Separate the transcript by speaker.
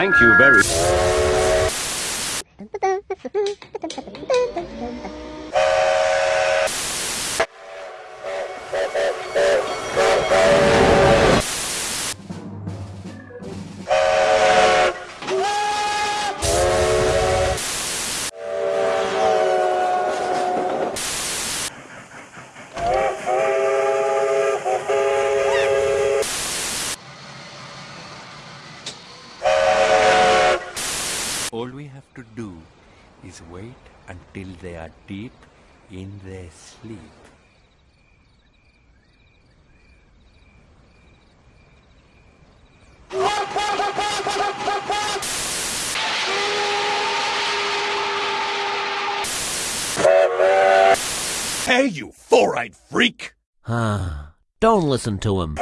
Speaker 1: Thank you very
Speaker 2: All we have to do is wait until they are deep in their sleep.
Speaker 3: Hey, you four-eyed freak!
Speaker 4: Ah, don't listen to him.